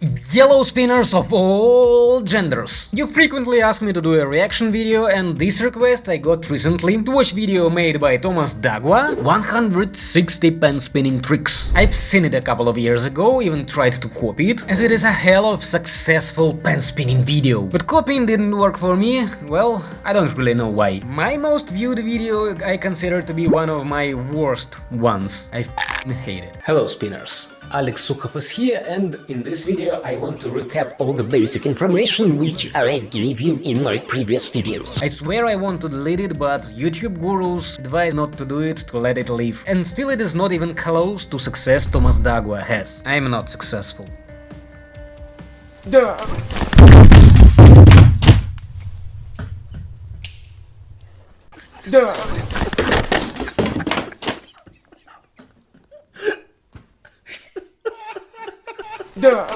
Yellow spinners of all genders. You frequently ask me to do a reaction video and this request I got recently to watch video made by Thomas Dagua 160 pen spinning tricks. I've seen it a couple of years ago, even tried to copy it, as it is a hell of successful pen spinning video. But copying didn't work for me, well, I don't really know why. My most viewed video I consider to be one of my worst ones. I hate it. Hello spinners, Alex Sukovas here and in this video I want to recap all the basic information which I gave you in my previous videos. I swear I want to delete it, but YouTube gurus advise not to do it, to let it live. And still it is not even close to success Thomas Dagua has. I'm not successful. Duh. Duh. Duh.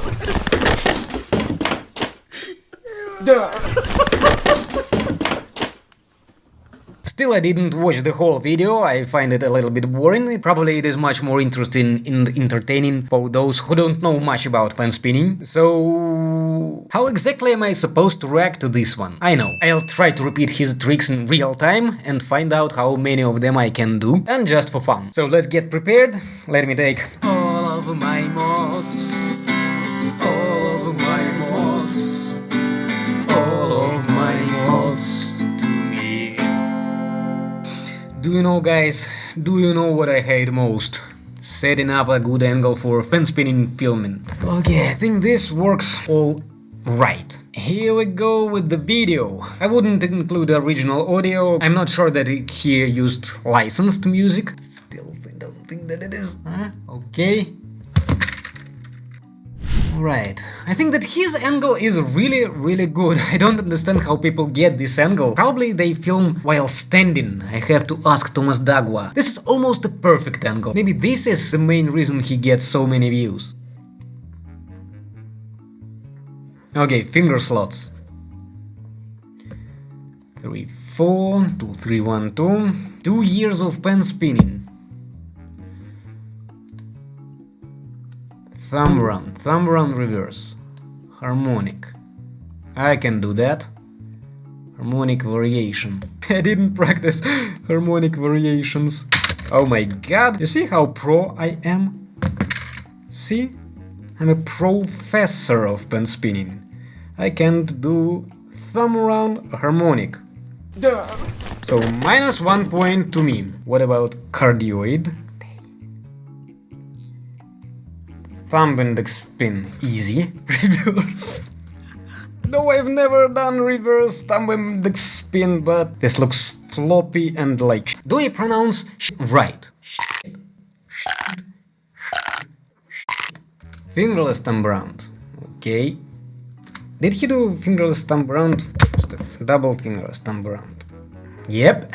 Still, I didn't watch the whole video, I find it a little bit boring, probably it is much more interesting and entertaining for those who don't know much about pen spinning. So... How exactly am I supposed to react to this one? I know, I'll try to repeat his tricks in real time and find out how many of them I can do, and just for fun. So let's get prepared, let me take all of my Do you know guys, do you know what I hate most? Setting up a good angle for fan spinning filming. Okay, I think this works all right. Here we go with the video. I wouldn't include original audio, I'm not sure that he used licensed music. Still don't think that it is. Huh? Okay. Right, I think that his angle is really, really good. I don't understand how people get this angle. Probably they film while standing. I have to ask Thomas Dagua. This is almost a perfect angle. Maybe this is the main reason he gets so many views. Okay, finger slots. 3, 4, 2, 3, 1, 2. Two years of pen spinning. Thumb run, thumb run reverse. Harmonic. I can do that. Harmonic variation. I didn't practice harmonic variations. Oh my god, you see how pro I am? See? I'm a professor of pen spinning. I can't do thumb round harmonic. Да. So minus one point to me. What about cardioid? Thumb index spin, easy. Reverse. No, I've never done reverse thumb index spin, but this looks floppy and like. Do I pronounce right? Fingerless thumb round. Okay. Did he do fingerless thumb round? stuff? Double fingerless thumb round. Yep,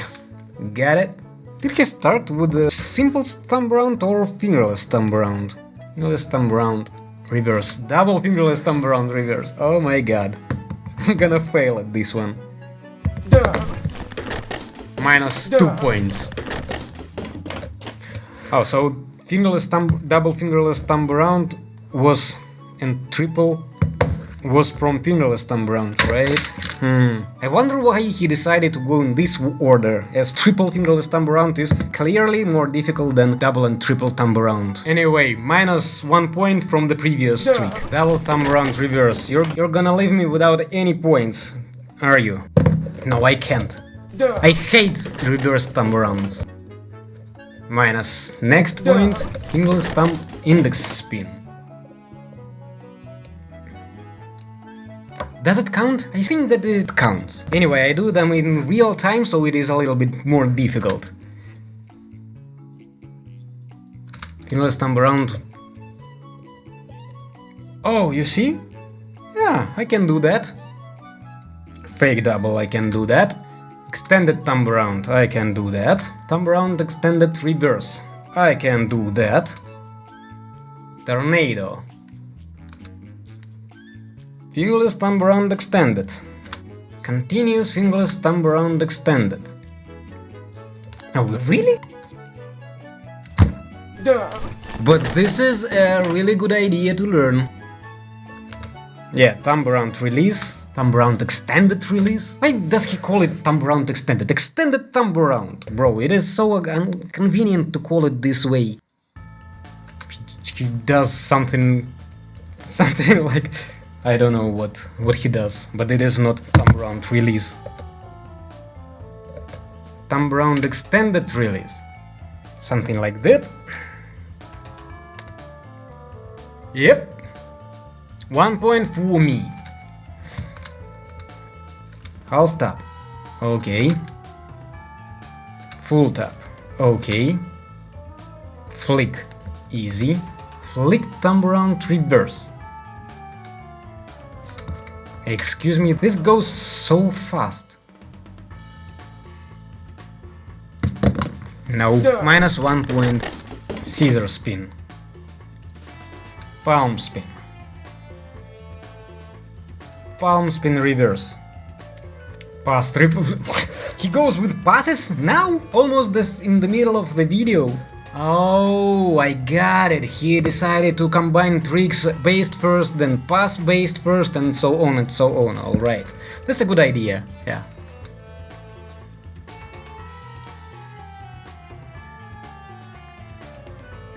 got it. Did he start with the simple thumb round or fingerless thumb round? Fingerless thumb round, reverse, double fingerless thumb round, reverse. Oh my god, I'm gonna fail at this one. Minus two points. Oh, so fingerless thumb, double fingerless thumb round was and triple was from fingerless thumb round, right? Hmm. I wonder why he decided to go in this order, as triple fingerless thumb round is clearly more difficult than double and triple thumb round. Anyway, minus one point from the previous trick. Double thumb round reverse. You're, you're gonna leave me without any points, are you? No, I can't. Да. I hate reverse thumb rounds. Minus next point, fingerless thumb index spin. Does it count? I think that it counts. Anyway, I do them in real time, so it is a little bit more difficult. Fingerless thumb around. Oh, you see? Yeah, I can do that. Fake double, I can do that. Extended thumb around, I can do that. Thumb around extended reverse, I can do that. Tornado. Fingerless thumb around extended. Continuous fingerless thumb around extended. Oh, really? Да. But this is a really good idea to learn. Yeah, thumb around release, thumb around extended release. Why does he call it thumb around extended? Extended thumb around, bro. It is so inconvenient to call it this way. He does something, something like I don't know what what he does, but it is not thumb around release. Thumb around extended release, something like that. Yep, one point for me. Half tap. Okay. Full tap. Okay. Flick. Easy. Flick thumb around reverse. Excuse me, this goes so fast. No, minus one point. Scissor spin. Palm spin palm spin reverse. Pass triple. he goes with passes now? Almost this in the middle of the video. Oh, I got it. He decided to combine tricks based first, then pass based first, and so on and so on. Alright. That's a good idea. Yeah.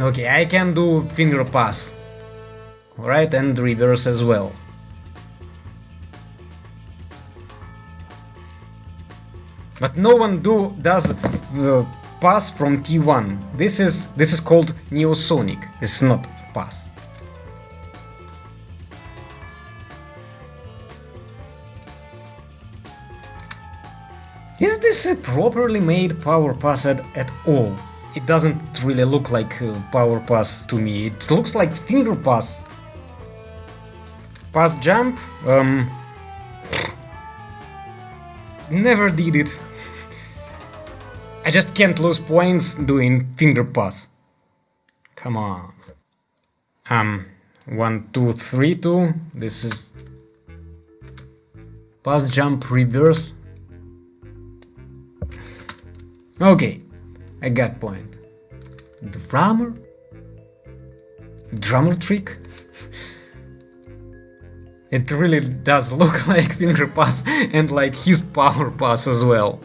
Okay, I can do finger pass. Alright, and reverse as well. but no one do does uh, pass from T1. This is this is called Neosonic. Is not pass. Is this a properly made power pass at, at all? It doesn't really look like power pass to me. It looks like finger pass. Pass jump? Um, never did it. I just can't lose points doing finger pass. Come on. Um, one, two, three, two. This is pass jump reverse. Okay, I got point. Drummer? Drummer trick? it really does look like finger pass and like his power pass as well.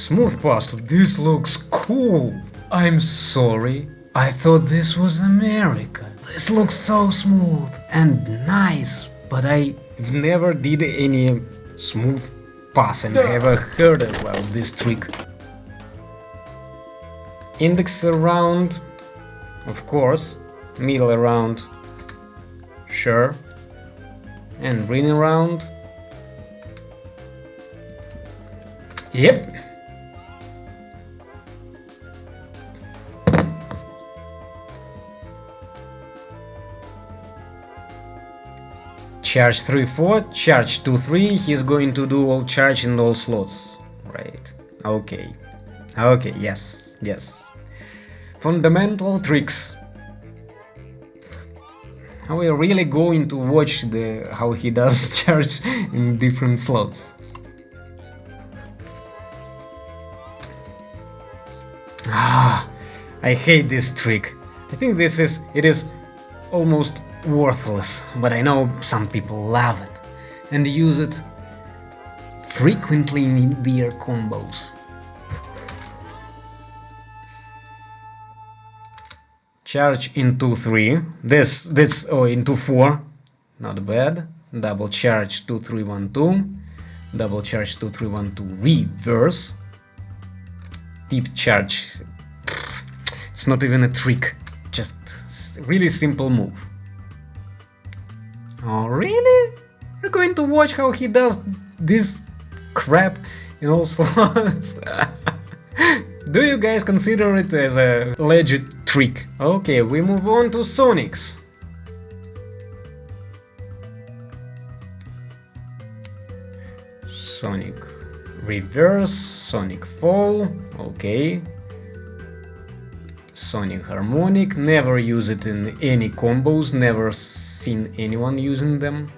Smooth pasta, this looks cool. I'm sorry, I thought this was America. This looks so smooth and nice, but I've never did any smooth pass and never heard about this trick. Index around, of course, middle around, sure, and ring around, Yep. Charge 3-4, charge 2-3, he's going to do all charge in all slots. Right, okay. Okay, yes, yes. Fundamental tricks. Are we really going to watch the how he does charge in different slots? Ah, I hate this trick. I think this is, it is almost worthless, but I know some people love it and use it frequently in their combos. Charge into 3, this, this, oh, into 4, not bad. Double charge 2312, double charge 2312 reverse, deep charge. It's not even a trick, just really simple move. Oh, really? You're going to watch how he does this crap in all slots? Do you guys consider it as a legit trick? Okay, we move on to Sonics. Sonic reverse, Sonic fall, okay. Sonic harmonic, never use it in any combos, never seen anyone using them.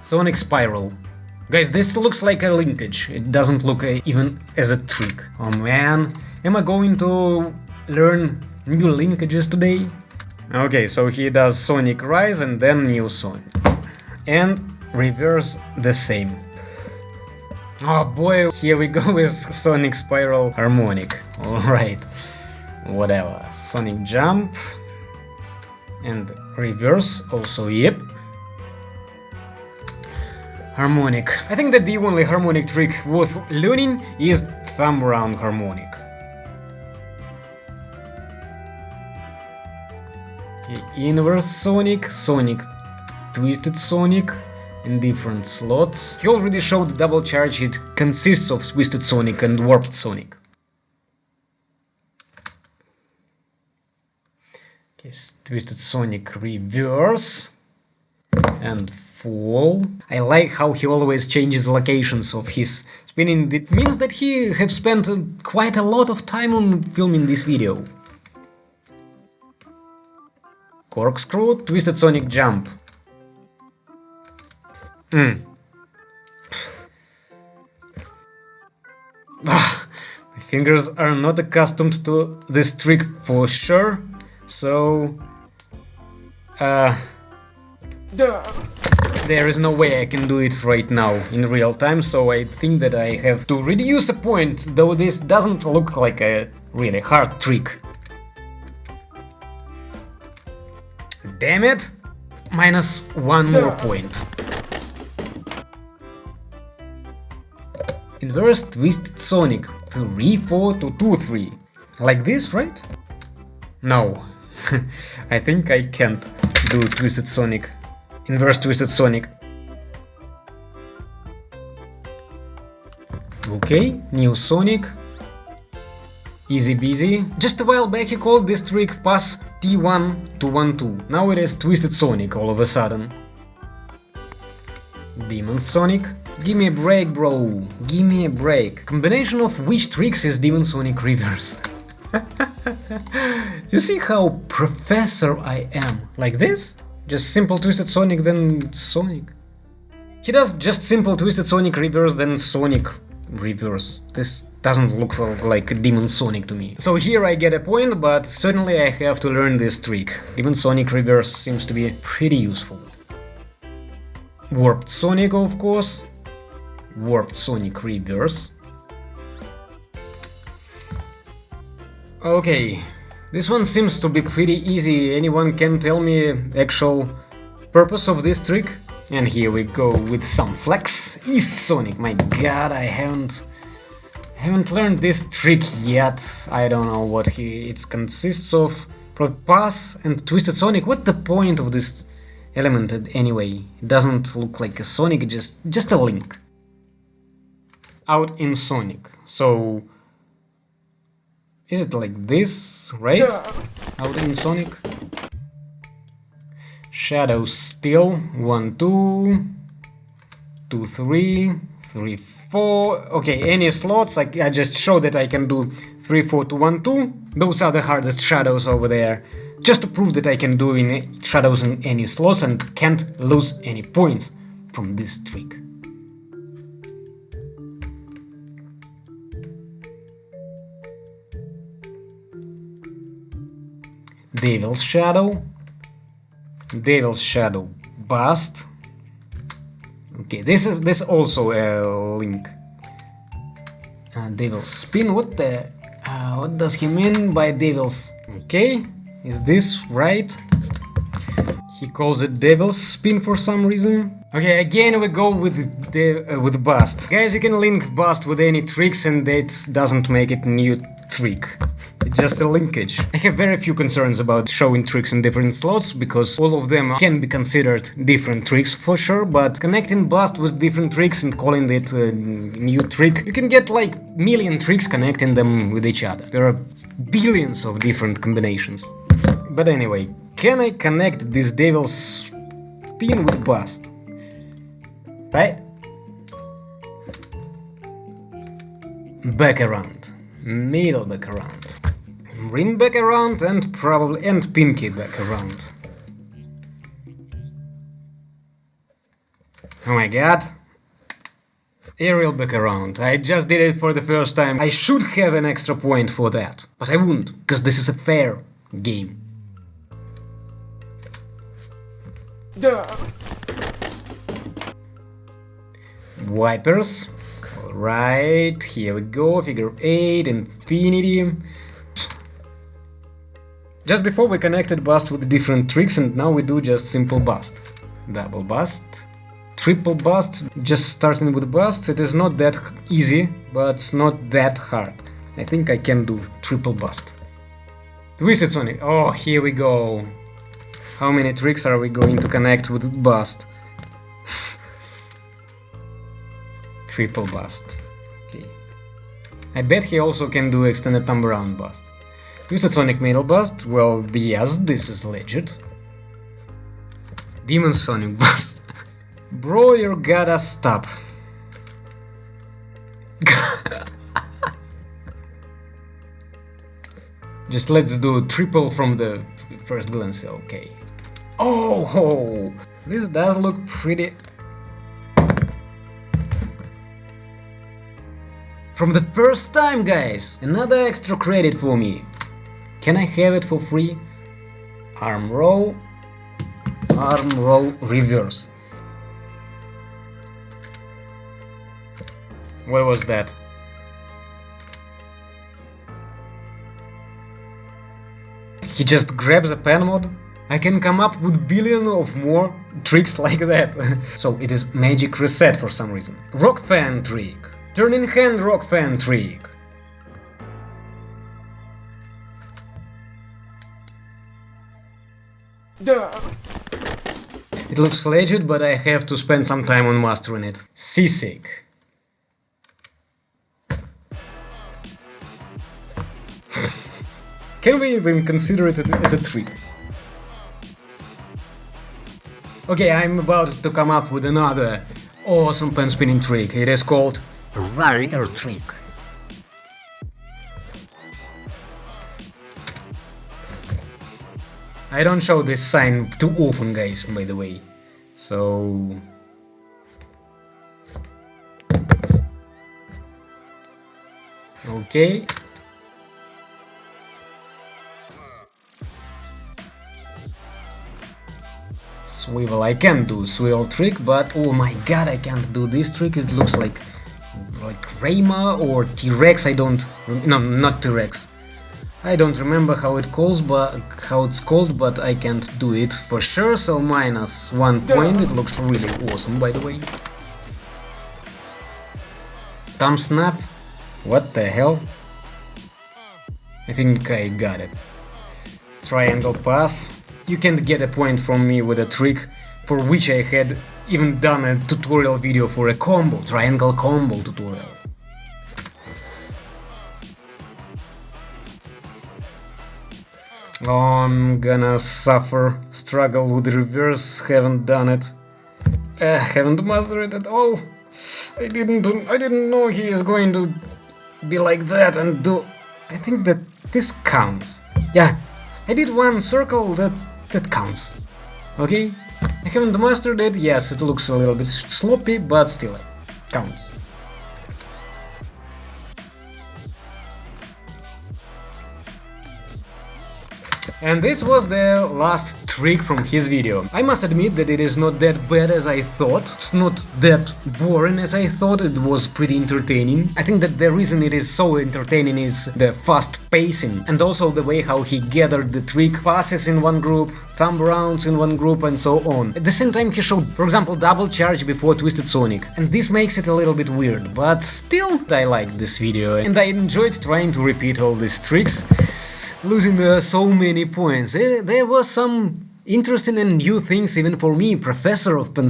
Sonic spiral, Guys, this looks like a linkage. It doesn't look a, even as a trick. Oh man, am I going to learn new linkages today? Okay, so he does Sonic Rise and then Neosonic. And reverse the same. Oh boy, here we go with Sonic Spiral Harmonic. Alright, whatever. Sonic Jump. And reverse also, yep. Harmonic. I think that the only harmonic trick worth learning is thumb round harmonic. Okay, inverse Sonic, Sonic, Twisted Sonic in different slots. He already showed the double charge, it consists of Twisted Sonic and Warped Sonic. Okay, Twisted Sonic reverse and fall. I like how he always changes locations of his spinning. It means that he have spent uh, quite a lot of time on filming this video. Corkscrew, Twisted Sonic Jump. Ah, my fingers are not accustomed to this trick for sure, so... Uh, there is no way I can do it right now in real time, so I think that I have to reduce a point, though this doesn't look like a really hard trick. Damn it! Minus one more point. Inverse Twisted Sonic 3 4 to 2 3. Like this, right? No. I think I can't do Twisted Sonic. Inverse Twisted Sonic. Okay, Neosonic. Easy busy. Just a while back he called this trick pass T1 to 1-2. Now it is Twisted Sonic all of a sudden. Demon Sonic. Give me a break, bro. Give me a break. Combination of which tricks is Demon Sonic Reverse? you see how professor I am? Like this? Just simple Twisted Sonic, then Sonic. He does just simple Twisted Sonic Reverse, then Sonic Reverse. This doesn't look like Demon Sonic to me. So here I get a point, but certainly I have to learn this trick. Demon Sonic Reverse seems to be pretty useful. Warped Sonic, of course. Warped Sonic Reverse. Okay, this one seems to be pretty easy. Anyone can tell me actual purpose of this trick? And here we go with some flex. East Sonic, my god, I haven't haven't learned this trick yet. I don't know what he it consists of. Pass and Twisted Sonic. What the point of this element anyway? It doesn't look like a Sonic, just just a link. Out in Sonic. So is it like this, right? Duh. Out in Sonic. Shadow still. One, two, two, three, three, four. Okay, any slots. I, I just show that I can do three, four to one, two. Those are the hardest shadows over there. Just to prove that I can do in shadows in any slots and can't lose any points from this trick. Devil's Shadow, Devil's Shadow Bust. Okay, this is this also a link. Uh, Devil's Spin. What the? Uh, what does he mean by Devil's? Okay, is this right? He calls it Devil's Spin for some reason. Okay, again we go with the uh, with Bust. Guys, you can link Bust with any tricks, and that doesn't make it new trick. It's just a linkage. I have very few concerns about showing tricks in different slots, because all of them can be considered different tricks for sure, but connecting Bust with different tricks and calling it a new trick, you can get like million tricks connecting them with each other. There are billions of different combinations. But anyway, can I connect this devil's spin with Bust? Right? Back around. Middle back around. Ring back around and probably and pinky back around. Oh my god. Aerial back around. I just did it for the first time. I should have an extra point for that. But I wouldn't, because this is a fair game. Duh. Wipers. Alright, here we go. Figure 8, Infinity. Just before we connected bust with different tricks and now we do just simple bust. Double bust. Triple bust, just starting with bust, it is not that easy, but not that hard. I think I can do triple bust. Twisted Sonic, oh here we go. How many tricks are we going to connect with bust? Triple bust. Okay. I bet he also can do extended thumb around bust. Twisted Sonic Middle Bust, well, yes, this is legit. Demon Sonic Bust. Bro, you gotta stop. Just let's do triple from the first glance, okay. Oh, this does look pretty... From the first time, guys! Another extra credit for me. Can I have it for free? Arm roll, arm roll reverse. What was that? He just grabs a pen mod? I can come up with billion of more tricks like that. so it is magic reset for some reason. Rock fan trick. Turning hand rock fan trick. It looks legit, but I have to spend some time on mastering it. Seasick. Can we even consider it as a trick? Okay, I'm about to come up with another awesome pen spinning trick. It is called Rider trick. I don't show this sign too often, guys, by the way. So... Okay. Swivel, I can do swivel trick, but oh my god, I can't do this trick, it looks like like Rayma or T-Rex, I don't... no, not T-Rex. I don't remember how it calls, but how it's called, but I can't do it for sure. So minus one point. It looks really awesome, by the way. Thumb snap. What the hell? I think I got it. Triangle pass. You can't get a point from me with a trick for which I had even done a tutorial video for a combo, triangle combo tutorial. I'm gonna suffer, struggle with reverse, haven't done it. Uh, haven't mastered it at all. I didn't I didn't know he is going to be like that and do I think that this counts. Yeah, I did one circle that that counts. Okay? I haven't mastered it, yes, it looks a little bit sloppy, but still, it counts. And this was the last trick from his video. I must admit that it is not that bad as I thought, it's not that boring as I thought, it was pretty entertaining. I think that the reason it is so entertaining is the fast pacing and also the way how he gathered the trick passes in one group, thumb rounds in one group and so on. At the same time he showed, for example, double charge before Twisted Sonic, and this makes it a little bit weird, but still I liked this video and I enjoyed trying to repeat all these tricks losing uh, so many points. There were some interesting and new things even for me, professor of Pen